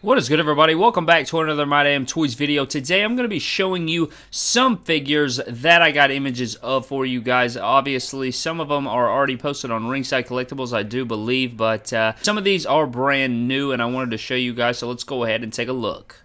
What is good everybody? Welcome back to another My Damn Toys video. Today I'm going to be showing you some figures that I got images of for you guys. Obviously some of them are already posted on Ringside Collectibles I do believe, but uh, some of these are brand new and I wanted to show you guys so let's go ahead and take a look.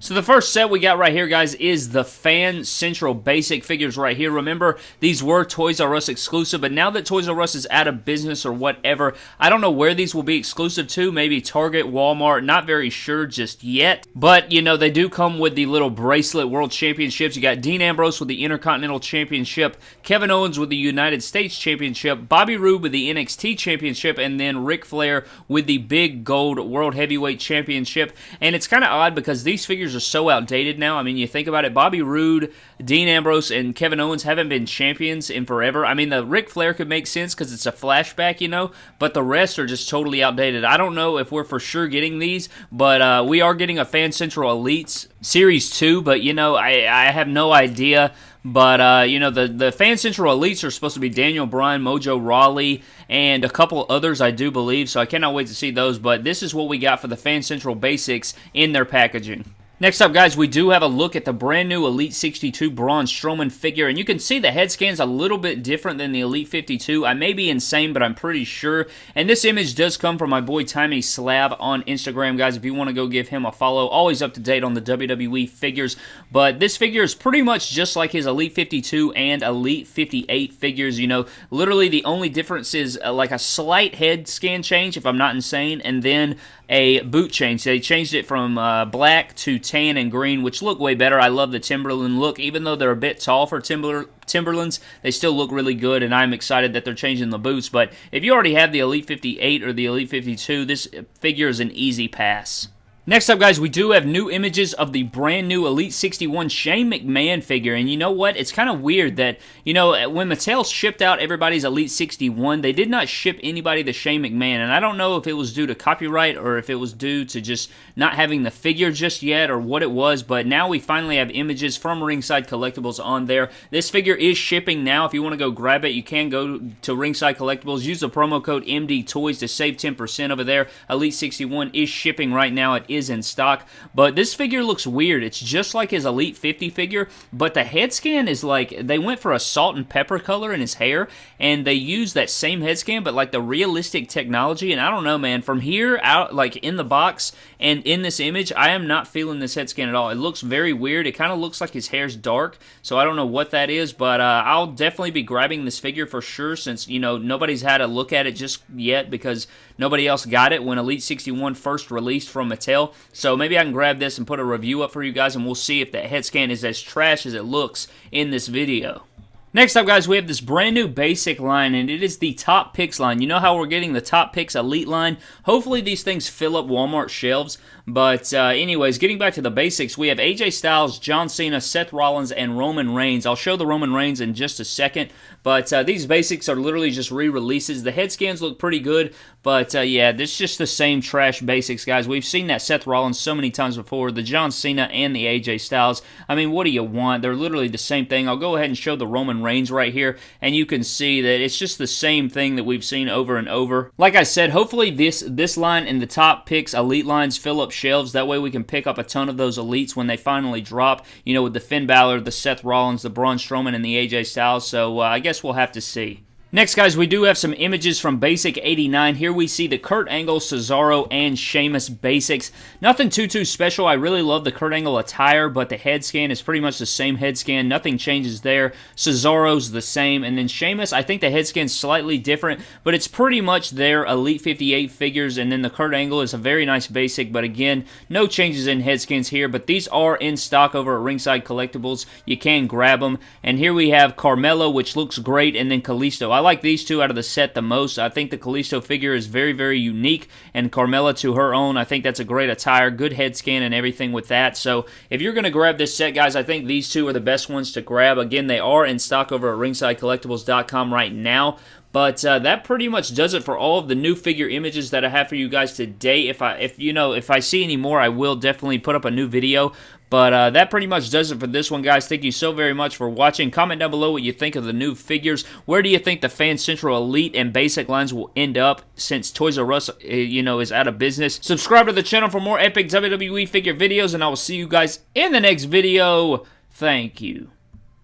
So the first set we got right here, guys, is the Fan Central Basic figures right here. Remember, these were Toys R Us exclusive, but now that Toys R Us is out of business or whatever, I don't know where these will be exclusive to. Maybe Target, Walmart, not very sure just yet. But, you know, they do come with the little bracelet World Championships. You got Dean Ambrose with the Intercontinental Championship, Kevin Owens with the United States Championship, Bobby Roode with the NXT Championship, and then Ric Flair with the Big Gold World Heavyweight Championship. And it's kind of odd because these figures figures are so outdated now. I mean, you think about it, Bobby Roode, Dean Ambrose, and Kevin Owens haven't been champions in forever. I mean, the Ric Flair could make sense because it's a flashback, you know, but the rest are just totally outdated. I don't know if we're for sure getting these, but uh, we are getting a Fan Central Elites Series 2, but, you know, I, I have no idea. But uh, you know the the Fan Central Elites are supposed to be Daniel Bryan, Mojo Rawley, and a couple others I do believe. So I cannot wait to see those. But this is what we got for the Fan Central Basics in their packaging. Next up, guys, we do have a look at the brand new Elite 62 Braun Strowman figure, and you can see the head scan's a little bit different than the Elite 52. I may be insane, but I'm pretty sure. And this image does come from my boy Timmy Slab on Instagram, guys. If you want to go give him a follow, always up to date on the WWE figures. But this figure is pretty much just like his Elite 52 and Elite 58 figures. You know, literally the only difference is uh, like a slight head scan change, if I'm not insane, and then a boot change. They changed it from uh, black to tan and green, which look way better. I love the Timberland look. Even though they're a bit tall for Timber Timberlands, they still look really good, and I'm excited that they're changing the boots. But if you already have the Elite 58 or the Elite 52, this figure is an easy pass. Next up, guys, we do have new images of the brand new Elite 61 Shane McMahon figure. And you know what? It's kind of weird that, you know, when Mattel shipped out everybody's Elite 61, they did not ship anybody the Shane McMahon. And I don't know if it was due to copyright or if it was due to just not having the figure just yet or what it was. But now we finally have images from Ringside Collectibles on there. This figure is shipping now. If you want to go grab it, you can go to Ringside Collectibles. Use the promo code MD Toys to save 10% over there. Elite 61 is shipping right now. Is is in stock. But this figure looks weird. It's just like his Elite 50 figure, but the head scan is like they went for a salt and pepper color in his hair, and they used that same head scan, but like the realistic technology. And I don't know, man. From here out, like in the box and in this image, I am not feeling this head scan at all. It looks very weird. It kind of looks like his hair's dark, so I don't know what that is, but uh, I'll definitely be grabbing this figure for sure since, you know, nobody's had a look at it just yet because nobody else got it when Elite 61 first released from Mattel. So maybe I can grab this and put a review up for you guys and we'll see if that head scan is as trash as it looks in this video. Next up, guys, we have this brand new basic line, and it is the Top Picks line. You know how we're getting the Top Picks Elite line? Hopefully these things fill up Walmart shelves, but uh, anyways, getting back to the basics, we have AJ Styles, John Cena, Seth Rollins, and Roman Reigns. I'll show the Roman Reigns in just a second, but uh, these basics are literally just re-releases. The head scans look pretty good, but uh, yeah, this is just the same trash basics, guys. We've seen that Seth Rollins so many times before, the John Cena and the AJ Styles. I mean, what do you want? They're literally the same thing. I'll go ahead and show the Roman Reigns right here, and you can see that it's just the same thing that we've seen over and over. Like I said, hopefully this, this line in the top picks, elite lines, fill up shelves. That way we can pick up a ton of those elites when they finally drop, you know, with the Finn Balor, the Seth Rollins, the Braun Strowman, and the AJ Styles. So uh, I guess we'll have to see. Next, guys, we do have some images from Basic 89. Here we see the Kurt Angle, Cesaro, and Sheamus basics. Nothing too, too special. I really love the Kurt Angle attire, but the head scan is pretty much the same head scan. Nothing changes there. Cesaro's the same. And then Sheamus, I think the head scan's slightly different, but it's pretty much their Elite 58 figures. And then the Kurt Angle is a very nice basic, but again, no changes in head scans here. But these are in stock over at Ringside Collectibles. You can grab them. And here we have Carmella, which looks great, and then Kalisto. I like these two out of the set the most. I think the Kalisto figure is very, very unique, and Carmella to her own. I think that's a great attire, good head scan and everything with that. So if you're going to grab this set, guys, I think these two are the best ones to grab. Again, they are in stock over at ringsidecollectibles.com right now. But uh, that pretty much does it for all of the new figure images that I have for you guys today. If I, if you know, if I see any more, I will definitely put up a new video. But uh, that pretty much does it for this one, guys. Thank you so very much for watching. Comment down below what you think of the new figures. Where do you think the Fan Central Elite and Basic lines will end up since Toys R Us, uh, you know, is out of business? Subscribe to the channel for more epic WWE figure videos, and I will see you guys in the next video. Thank you.